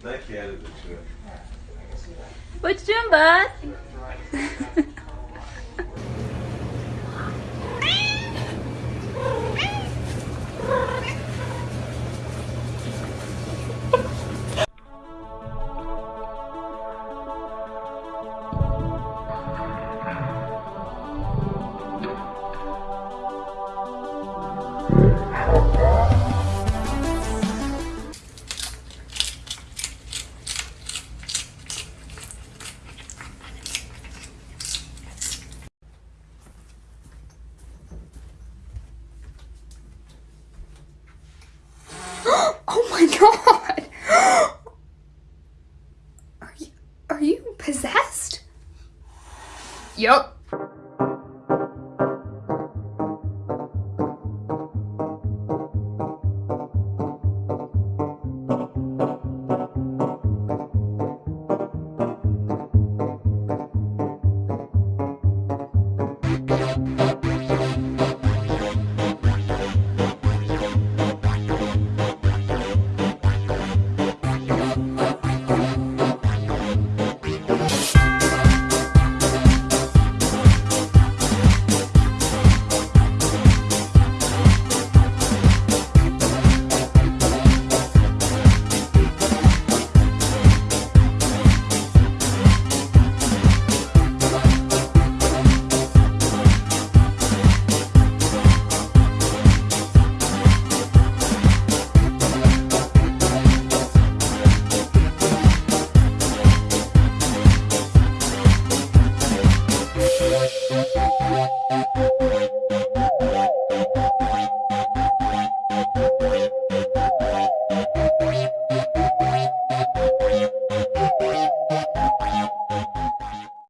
Thank you. What you doing, bud? My god! Are you, are you possessed? Yup. Música